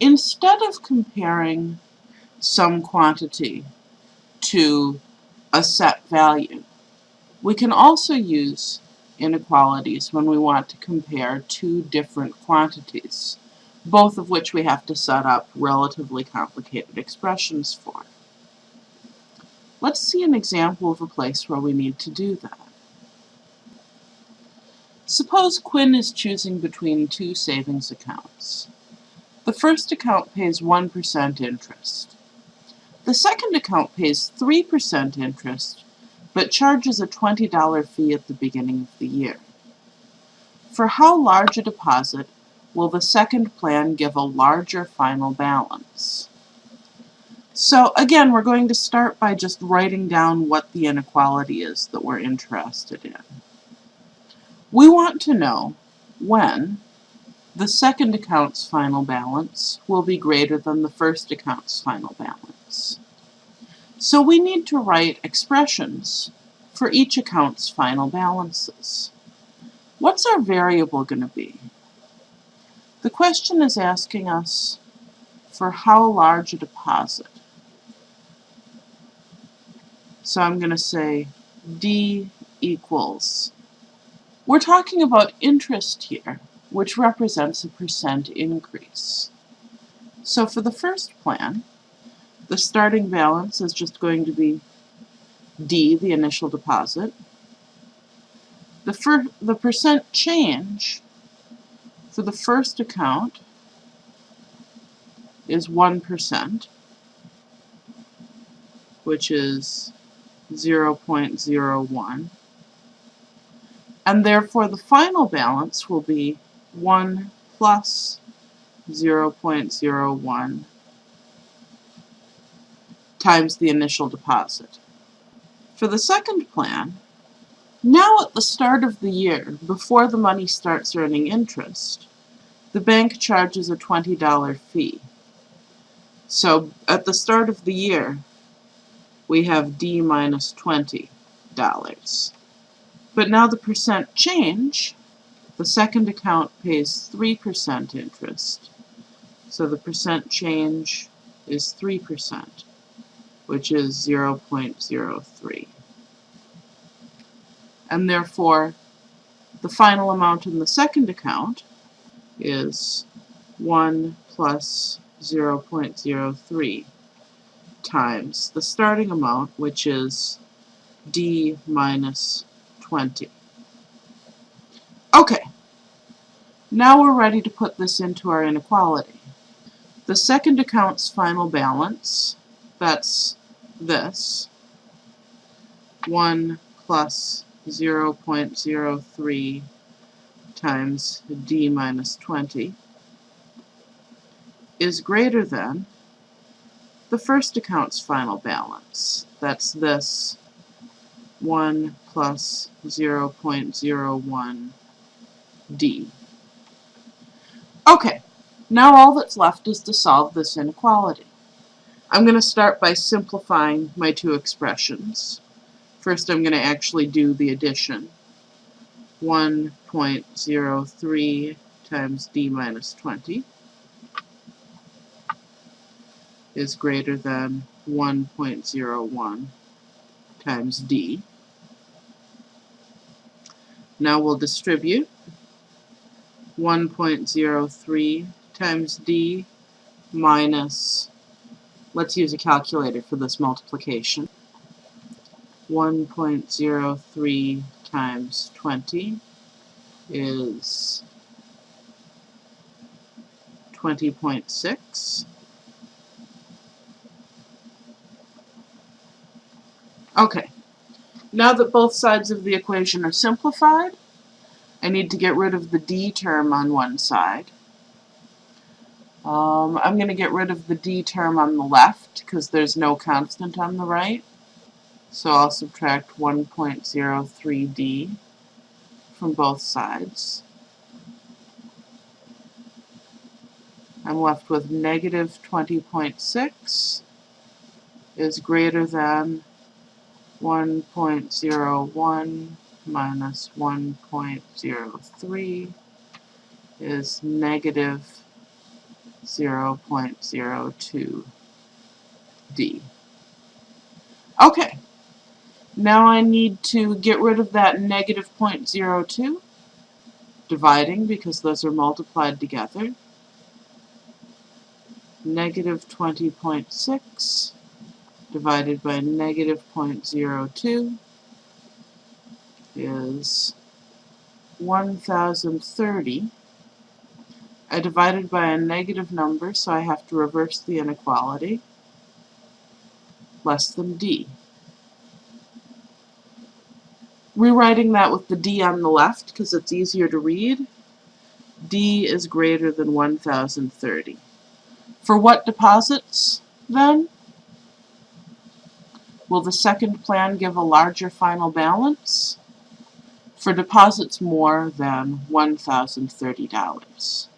instead of comparing some quantity to a set value, we can also use inequalities when we want to compare two different quantities, both of which we have to set up relatively complicated expressions for. Let's see an example of a place where we need to do that. Suppose Quinn is choosing between two savings accounts. The first account pays 1% interest. The second account pays 3% interest, but charges a $20 fee at the beginning of the year. For how large a deposit will the second plan give a larger final balance? So again, we're going to start by just writing down what the inequality is that we're interested in. We want to know when the second account's final balance will be greater than the first account's final balance. So we need to write expressions for each account's final balances. What's our variable going to be? The question is asking us for how large a deposit. So I'm going to say D equals we're talking about interest here, which represents a percent increase. So for the first plan, the starting balance is just going to be D, the initial deposit. The, the percent change for the first account is 1%, which is 0.01 and therefore the final balance will be 1 plus 0.01 times the initial deposit. For the second plan, now at the start of the year, before the money starts earning interest, the bank charges a $20 fee. So at the start of the year, we have D minus $20. But now the percent change, the second account pays 3% interest. So the percent change is 3%, which is 0.03. And therefore, the final amount in the second account is 1 plus 0.03 times the starting amount, which is D minus 20. Okay, now we're ready to put this into our inequality. The second account's final balance, that's this, 1 plus 0 0.03 times d minus 20 is greater than the first account's final balance. That's this 1 plus 0.01 d. Okay, now all that's left is to solve this inequality. I'm going to start by simplifying my two expressions. First I'm going to actually do the addition. 1.03 times d minus 20 is greater than 1.01 times d. Now we'll distribute 1.03 times d minus, let's use a calculator for this multiplication, 1.03 times 20 is 20.6. Okay, now that both sides of the equation are simplified, I need to get rid of the d term on one side. Um, I'm going to get rid of the d term on the left because there's no constant on the right. So I'll subtract 1.03d from both sides. I'm left with negative 20.6 is greater than 1.01 minus 1.03 is negative 0.02 D. Okay, now I need to get rid of that negative 0.02, dividing because those are multiplied together. Negative 20.6 divided by negative 0.02 is 1030. I divided by a negative number, so I have to reverse the inequality. Less than d. Rewriting that with the d on the left, because it's easier to read, d is greater than 1030. For what deposits, then? Will the second plan give a larger final balance? For deposits more than $1,030.